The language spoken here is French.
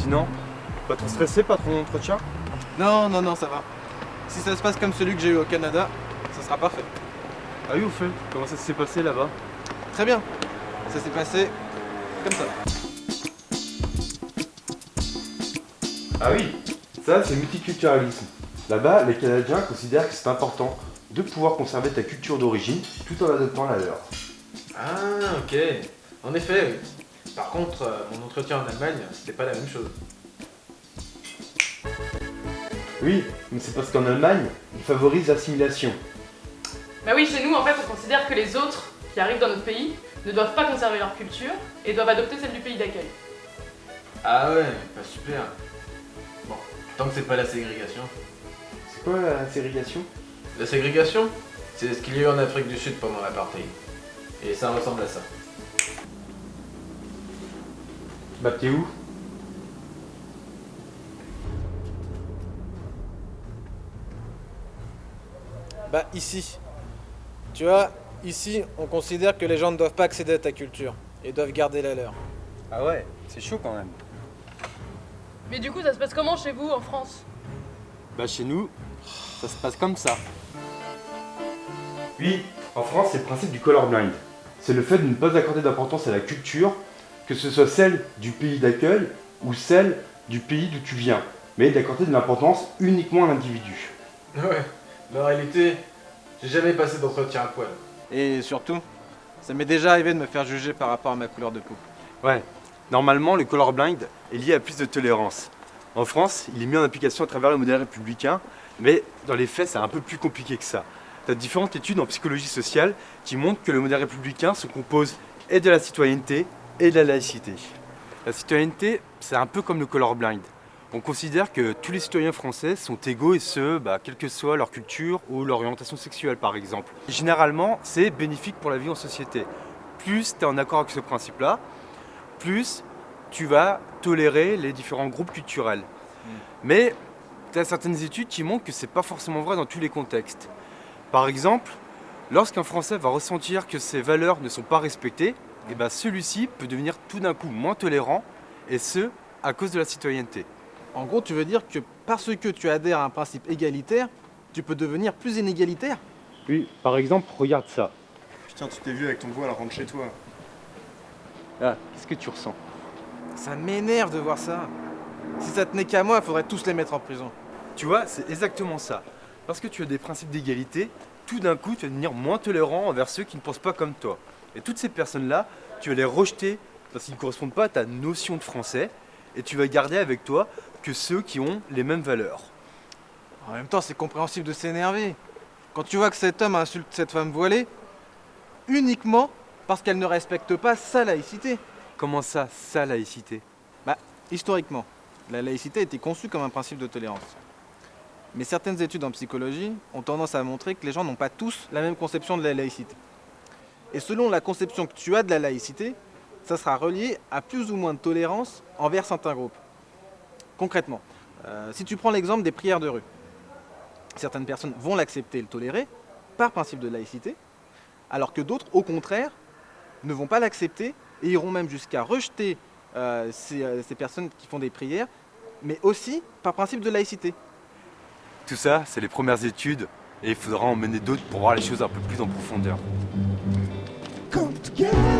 Sinon, pas trop stressé, pas trop d'entretien Non, non, non, ça va. Si ça se passe comme celui que j'ai eu au Canada, ça sera parfait. Ah oui, au fait, comment ça s'est passé là-bas Très bien. Ça s'est passé comme ça. Ah oui, ça c'est multiculturalisme. Là-bas, les Canadiens considèrent que c'est important de pouvoir conserver ta culture d'origine tout en adoptant la leur. Ah, ok. En effet, oui. Par contre, euh, mon entretien en Allemagne, c'était pas la même chose. Oui, mais c'est parce qu'en Allemagne, ils favorisent l'assimilation. Bah oui, chez nous, en fait, on considère que les autres qui arrivent dans notre pays ne doivent pas conserver leur culture et doivent adopter celle du pays d'accueil. Ah ouais, pas super. Bon, tant que c'est pas la ségrégation. C'est quoi la ségrégation? La ségrégation, c'est ce qu'il y a eu en Afrique du Sud pendant l'apartheid. Et ça ressemble à ça. Bah t'es où? Bah ici. Tu vois, ici, on considère que les gens ne doivent pas accéder à ta culture et doivent garder la leur. Ah ouais, c'est chaud quand même. Mais du coup, ça se passe comment chez vous, en France? Bah chez nous, ça se passe comme ça. Oui, en France, c'est le principe du colorblind. C'est le fait de ne pas accorder d'importance à la culture, que ce soit celle du pays d'accueil ou celle du pays d'où tu viens, mais d'accorder de l'importance uniquement à l'individu. Ouais, mais en réalité, j'ai jamais passé d'entretien à poil. Et surtout, ça m'est déjà arrivé de me faire juger par rapport à ma couleur de peau. Ouais, normalement, le colorblind est lié à plus de tolérance. En France, il est mis en application à travers le modèle républicain, mais dans les faits, c'est un peu plus compliqué que ça. Tu as différentes études en psychologie sociale qui montrent que le modèle républicain se compose et de la citoyenneté et de la laïcité. La citoyenneté, c'est un peu comme le colorblind. On considère que tous les citoyens français sont égaux et ce, bah, quelle que soit leur culture ou leur orientation sexuelle par exemple. Généralement, c'est bénéfique pour la vie en société. Plus tu es en accord avec ce principe-là, plus tu vas tolérer les différents groupes culturels. Mais tu as certaines études qui montrent que c'est pas forcément vrai dans tous les contextes. Par exemple, lorsqu'un Français va ressentir que ses valeurs ne sont pas respectées, et ben celui-ci peut devenir tout d'un coup moins tolérant, et ce, à cause de la citoyenneté. En gros, tu veux dire que parce que tu adhères à un principe égalitaire, tu peux devenir plus inégalitaire? Oui, par exemple, regarde ça. Putain, tu t'es vu avec ton voile, rentre chez toi. Ah, qu'est-ce que tu ressens? Ça m'énerve de voir ça. Si ça tenait qu'à moi, il faudrait tous les mettre en prison. Tu vois, c'est exactement ça. Parce que tu as des principes d'égalité, tout d'un coup, tu vas devenir moins tolérant envers ceux qui ne pensent pas comme toi. Et toutes ces personnes-là, tu vas les rejeter parce qu'ils ne correspondent pas à ta notion de français, et tu vas garder avec toi que ceux qui ont les mêmes valeurs. En même temps, c'est compréhensible de s'énerver. Quand tu vois que cet homme insulte cette femme voilée, uniquement parce qu'elle ne respecte pas sa laïcité. Comment ça, sa laïcité? Bah, historiquement, la laïcité a été conçue comme un principe de tolérance. Mais certaines études en psychologie ont tendance à montrer que les gens n'ont pas tous la même conception de la laïcité. Et selon la conception que tu as de la laïcité, ça sera relié à plus ou moins de tolérance envers certains groupes. Concrètement, euh, si tu prends l'exemple des prières de rue, certaines personnes vont l'accepter et le tolérer par principe de laïcité, alors que d'autres, au contraire, ne vont pas l'accepter et iront même jusqu'à rejeter euh, euh, ces personnes qui font des prières, mais aussi par principe de laïcité. Tout ça, c'est les premières études, et il faudra en mener d'autres pour voir les choses un peu plus en profondeur. Yeah.